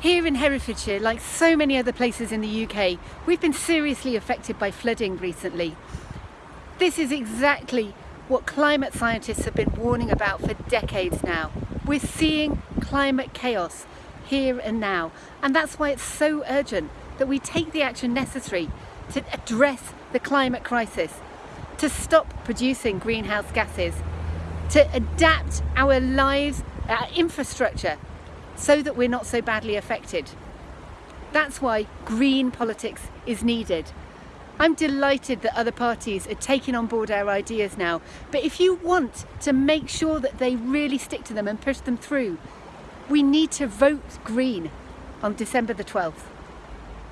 Here in Herefordshire, like so many other places in the UK, we've been seriously affected by flooding recently. This is exactly what climate scientists have been warning about for decades now. We're seeing climate chaos here and now, and that's why it's so urgent that we take the action necessary to address the climate crisis, to stop producing greenhouse gases, to adapt our lives, our infrastructure so that we're not so badly affected. That's why green politics is needed. I'm delighted that other parties are taking on board our ideas now, but if you want to make sure that they really stick to them and push them through, we need to vote green on December the 12th.